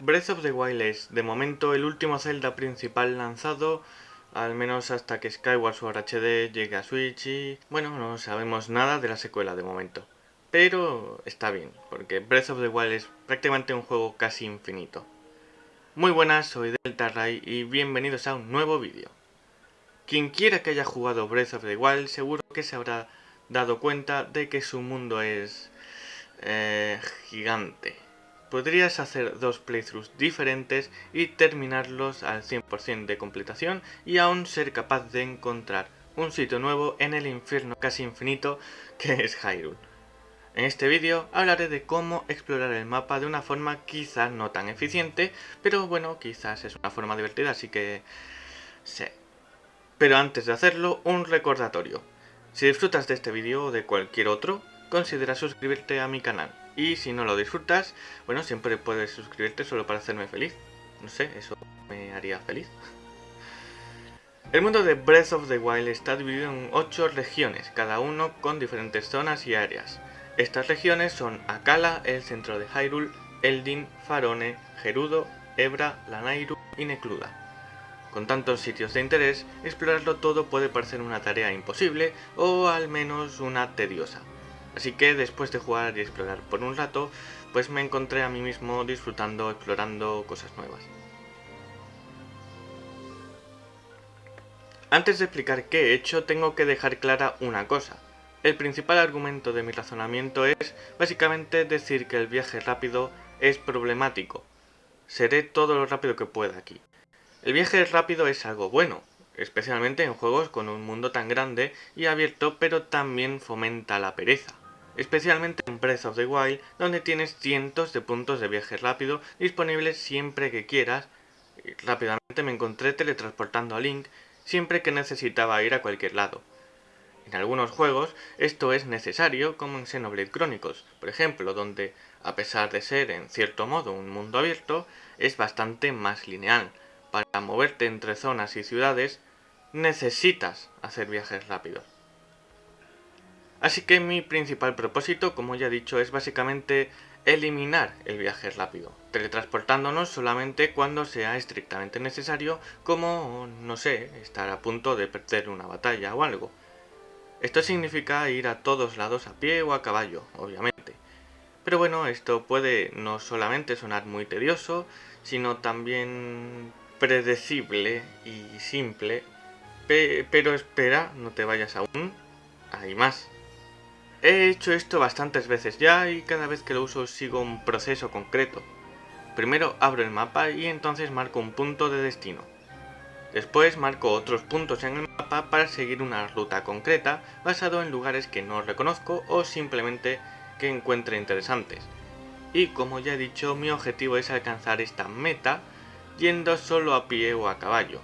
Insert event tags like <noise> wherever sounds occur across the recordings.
Breath of the Wild es, de momento, el último Zelda principal lanzado, al menos hasta que Skyward Sword HD llegue a Switch y... Bueno, no sabemos nada de la secuela de momento. Pero está bien, porque Breath of the Wild es prácticamente un juego casi infinito. Muy buenas, soy Delta Ray y bienvenidos a un nuevo vídeo. Quien quiera que haya jugado Breath of the Wild seguro que se habrá dado cuenta de que su mundo es... Eh, gigante podrías hacer dos playthroughs diferentes y terminarlos al 100% de completación y aún ser capaz de encontrar un sitio nuevo en el infierno casi infinito que es Hyrule. En este vídeo hablaré de cómo explorar el mapa de una forma quizás no tan eficiente, pero bueno, quizás es una forma divertida, así que... sé. Pero antes de hacerlo, un recordatorio. Si disfrutas de este vídeo o de cualquier otro, considera suscribirte a mi canal. Y si no lo disfrutas, bueno, siempre puedes suscribirte solo para hacerme feliz. No sé, eso me haría feliz. El mundo de Breath of the Wild está dividido en 8 regiones, cada uno con diferentes zonas y áreas. Estas regiones son Akala, el centro de Hyrule, Eldin, Farone, Gerudo, Ebra, Lanairu y Necluda. Con tantos sitios de interés, explorarlo todo puede parecer una tarea imposible o al menos una tediosa. Así que después de jugar y explorar por un rato, pues me encontré a mí mismo disfrutando, explorando cosas nuevas. Antes de explicar qué he hecho, tengo que dejar clara una cosa. El principal argumento de mi razonamiento es básicamente decir que el viaje rápido es problemático. Seré todo lo rápido que pueda aquí. El viaje rápido es algo bueno, especialmente en juegos con un mundo tan grande y abierto, pero también fomenta la pereza. Especialmente en Breath of the Wild, donde tienes cientos de puntos de viaje rápido disponibles siempre que quieras. Rápidamente me encontré teletransportando a Link siempre que necesitaba ir a cualquier lado. En algunos juegos esto es necesario, como en Xenoblade Chronicles, por ejemplo, donde, a pesar de ser en cierto modo un mundo abierto, es bastante más lineal. Para moverte entre zonas y ciudades, necesitas hacer viajes rápidos. Así que mi principal propósito, como ya he dicho, es básicamente eliminar el viaje rápido, teletransportándonos solamente cuando sea estrictamente necesario, como, no sé, estar a punto de perder una batalla o algo. Esto significa ir a todos lados a pie o a caballo, obviamente. Pero bueno, esto puede no solamente sonar muy tedioso, sino también predecible y simple. pero espera, no te vayas aún, hay más. He hecho esto bastantes veces ya y cada vez que lo uso sigo un proceso concreto. Primero abro el mapa y entonces marco un punto de destino. Después marco otros puntos en el mapa para seguir una ruta concreta basado en lugares que no reconozco o simplemente que encuentre interesantes. Y como ya he dicho, mi objetivo es alcanzar esta meta yendo solo a pie o a caballo.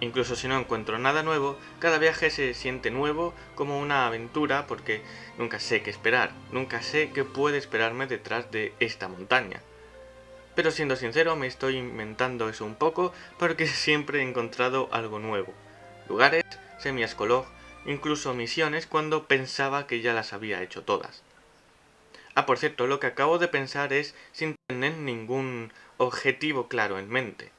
Incluso si no encuentro nada nuevo, cada viaje se siente nuevo como una aventura porque nunca sé qué esperar, nunca sé qué puede esperarme detrás de esta montaña. Pero siendo sincero me estoy inventando eso un poco porque <laughs> siempre he encontrado algo nuevo. Lugares, semi-escolog, incluso misiones cuando pensaba que ya las había hecho todas. Ah, por cierto, lo que acabo de pensar es sin tener ningún objetivo claro en mente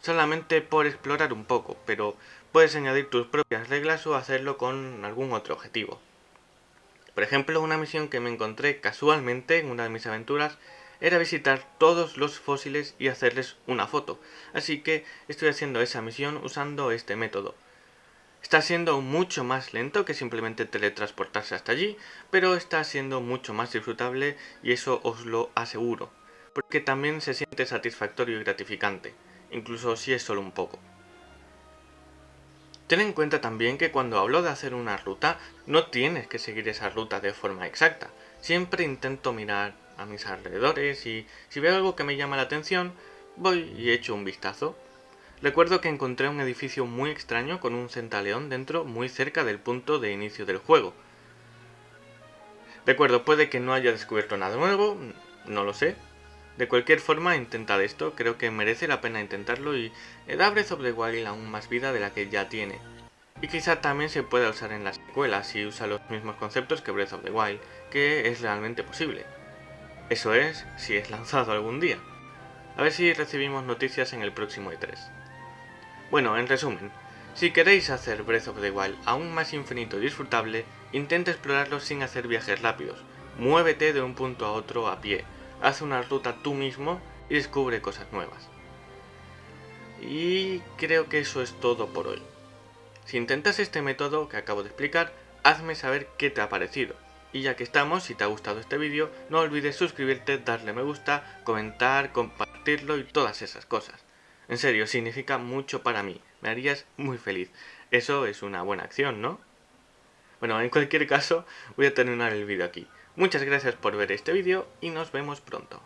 solamente por explorar un poco, pero puedes añadir tus propias reglas o hacerlo con algún otro objetivo. Por ejemplo, una misión que me encontré casualmente en una de mis aventuras era visitar todos los fósiles y hacerles una foto, así que estoy haciendo esa misión usando este método. Está siendo mucho más lento que simplemente teletransportarse hasta allí, pero está siendo mucho más disfrutable y eso os lo aseguro, porque también se siente satisfactorio y gratificante incluso si es solo un poco. Ten en cuenta también que cuando hablo de hacer una ruta, no tienes que seguir esa ruta de forma exacta. Siempre intento mirar a mis alrededores y si veo algo que me llama la atención, voy y echo un vistazo. Recuerdo que encontré un edificio muy extraño con un centaleón dentro muy cerca del punto de inicio del juego. Recuerdo, puede que no haya descubierto nada nuevo, no lo sé, de cualquier forma, intentad esto, creo que merece la pena intentarlo y da Breath of the Wild aún más vida de la que ya tiene. Y quizá también se pueda usar en las secuelas si usa los mismos conceptos que Breath of the Wild, que es realmente posible. Eso es, si es lanzado algún día. A ver si recibimos noticias en el próximo E3. Bueno, en resumen, si queréis hacer Breath of the Wild aún más infinito y disfrutable, intenta explorarlo sin hacer viajes rápidos. Muévete de un punto a otro a pie, haz una ruta tú mismo y descubre cosas nuevas. Y creo que eso es todo por hoy. Si intentas este método que acabo de explicar, hazme saber qué te ha parecido. Y ya que estamos, si te ha gustado este vídeo, no olvides suscribirte, darle me gusta, comentar, compartirlo y todas esas cosas. En serio, significa mucho para mí, me harías muy feliz. Eso es una buena acción, ¿no? Bueno, en cualquier caso, voy a terminar el vídeo aquí. Muchas gracias por ver este vídeo y nos vemos pronto.